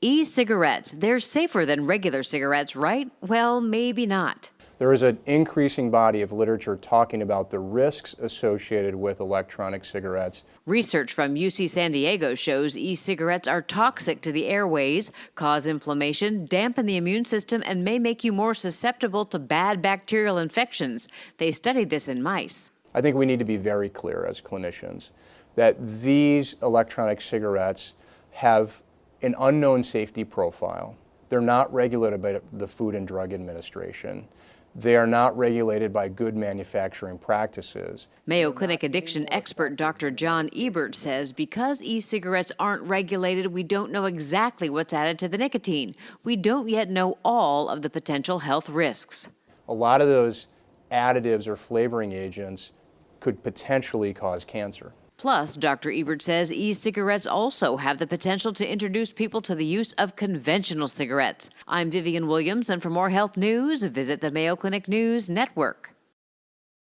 E cigarettes, they're safer than regular cigarettes, right? Well, maybe not. There is an increasing body of literature talking about the risks associated with electronic cigarettes. Research from UC San Diego shows e cigarettes are toxic to the airways, cause inflammation, dampen the immune system, and may make you more susceptible to bad bacterial infections. They studied this in mice. I think we need to be very clear as clinicians that these electronic cigarettes have an unknown safety profile. They're not regulated by the Food and Drug Administration. They are not regulated by good manufacturing practices. Mayo Clinic addiction expert Dr. Jon Ebbert says because e cigarettes aren't regulated, we don't know exactly what's added to the nicotine. We don't yet know all of the potential health risks. A lot of those additives or flavoring agents could potentially cause cancer. Plus, Dr. Ebbert says e cigarettes also have the potential to introduce people to the use of conventional cigarettes. I'm Vivian Williams, and for more health news, visit the Mayo Clinic News Network.